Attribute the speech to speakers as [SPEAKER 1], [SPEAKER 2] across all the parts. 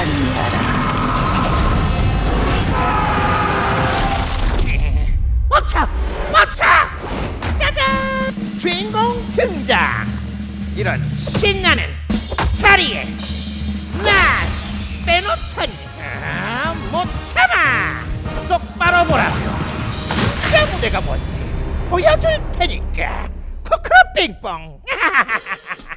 [SPEAKER 1] 한바람 멈춰! 멈춰! 짜잔! 주인공 등장! 이런 신나는 자리에 날 빼놓더니 아, 못 참아! 똑바로 보라며 진짜 무대가 뭔지 보여줄 테니까! 코코빙뽕!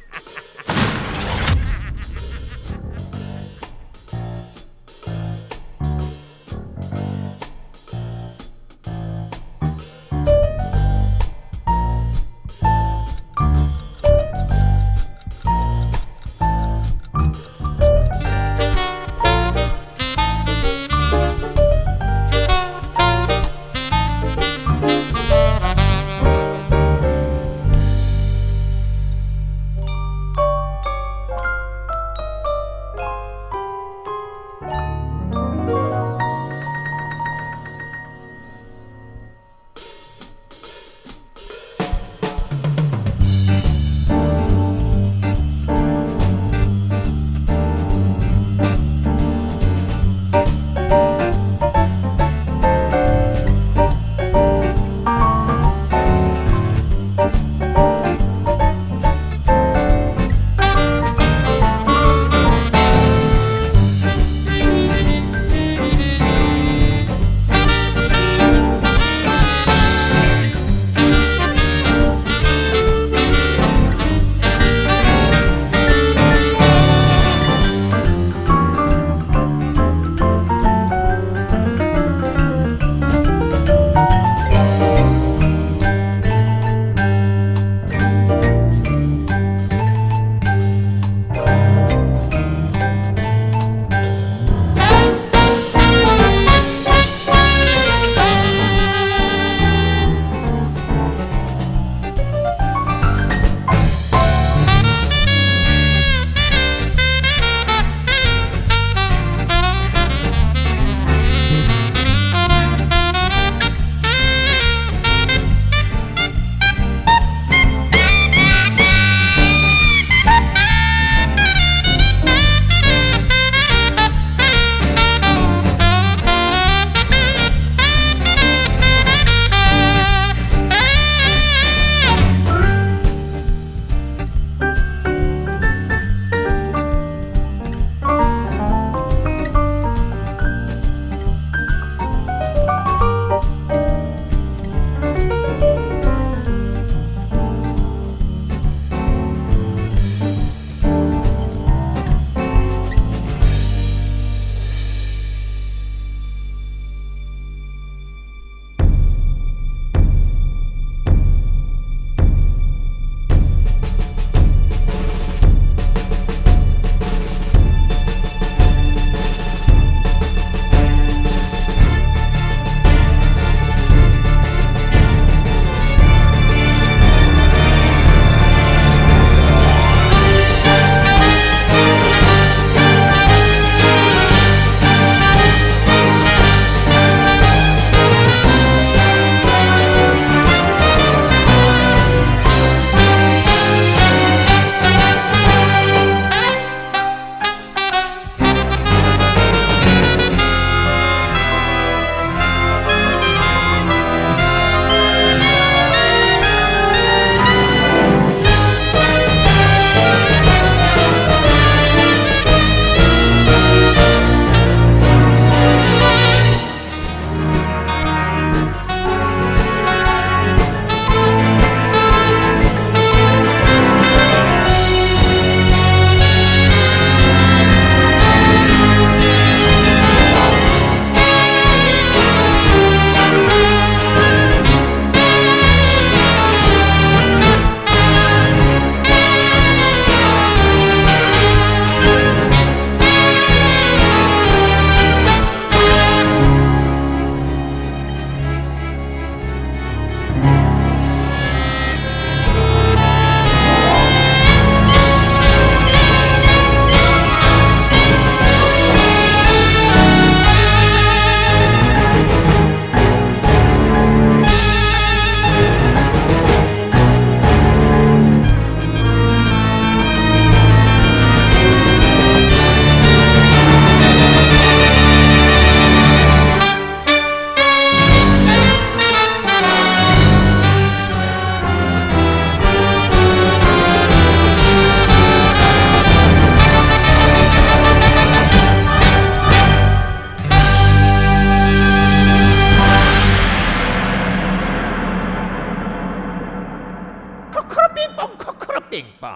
[SPEAKER 1] 빙봉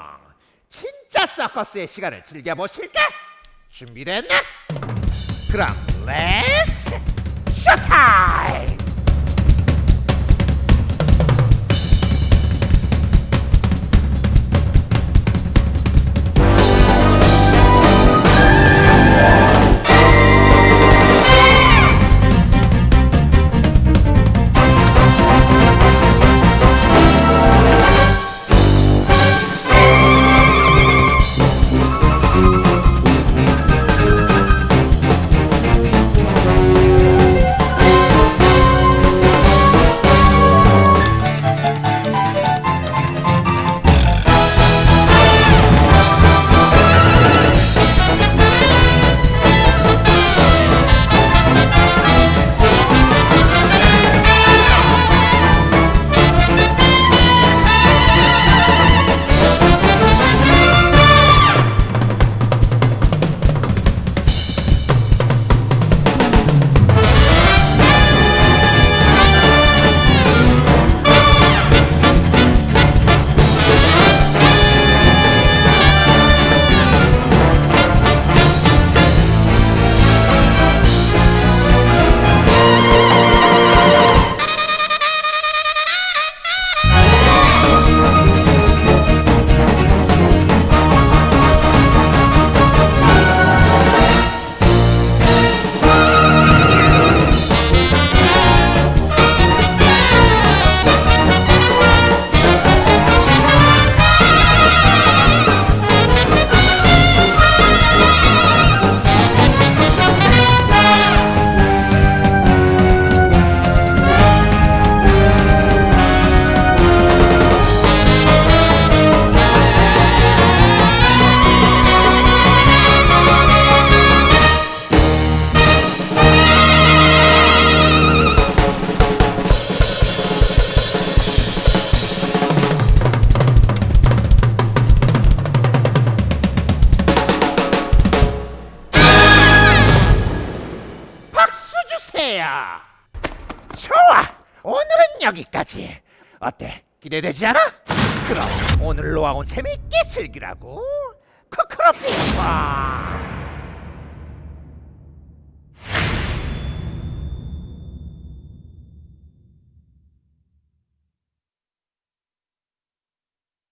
[SPEAKER 1] 진짜 서커스의 시간을 즐겨보실까? 준비됐나? 그럼 렛츠 쇼타임! 여기까지. 어때? 기대되지 않아? 그럼 오늘 놓아온 재미있게 즐기라고. 코코로 빙봉.